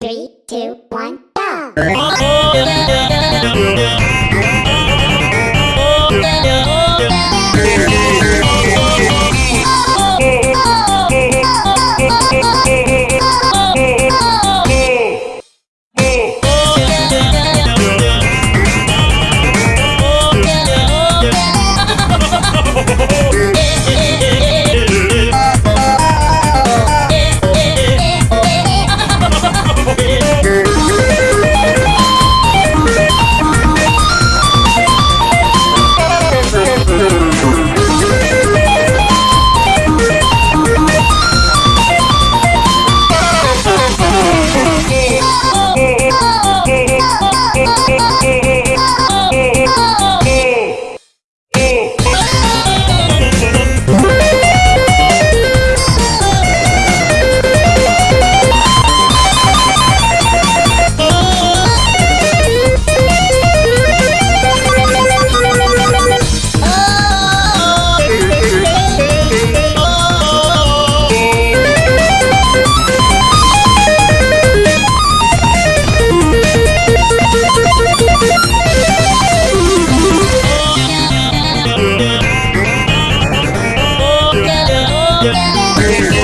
Three, two, one, go! Yeah.